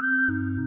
Música